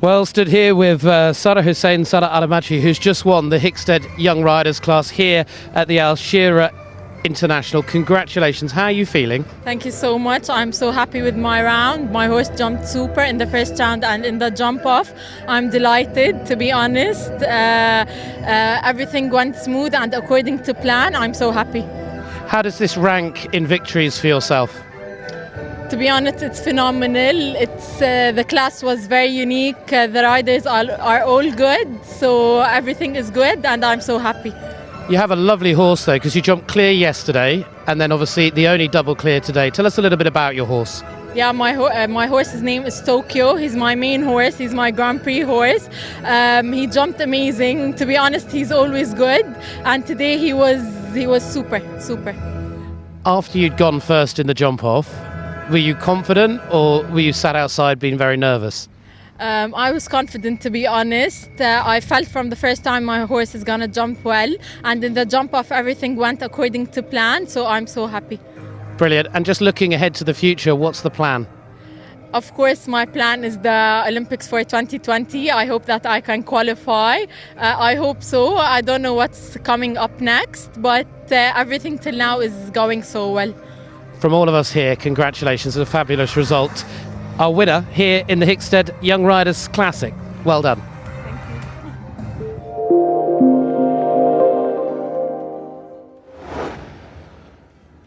Well, stood here with uh, Sarah Hussein Sarah Alamachi, who's just won the Hickstead Young Riders class here at the Al Shira'aa International. Congratulations. How are you feeling? Thank you so much. I'm so happy with my round. My horse jumped super in the first round and in the jump off. I'm delighted, to be honest. Uh, uh, everything went smooth and according to plan. I'm so happy. How does this rank in victories for yourself? To be honest, it's phenomenal. It's uh, the class was very unique. Uh, the riders are, are all good, so everything is good, and I'm so happy. You have a lovely horse though, because you jumped clear yesterday, and then obviously the only double clear today. Tell us a little bit about your horse. Yeah, my ho- uh, my horse's name is Tokyo. He's my main horse. He's my Grand Prix horse. Um, he jumped amazing. To be honest, he's always good, and today he was he was super super. After you'd gone first in the jump off, were you confident or were you sat outside being very nervous? Um, I was confident to be honest. Uh, I felt from the first time my horse is gonna jump well, and in the jump off, everything went according to plan. So I'm so happy. Brilliant. And just looking ahead to the future, what's the plan? Of course, my plan is the Olympics for 2020. I hope that I can qualify. Uh, I hope so. I don't know what's coming up next, but uh, everything till now is going so well. From all of us here, congratulations. It's a fabulous result. Our winner here in the Hickstead Young Riders Classic. Well done.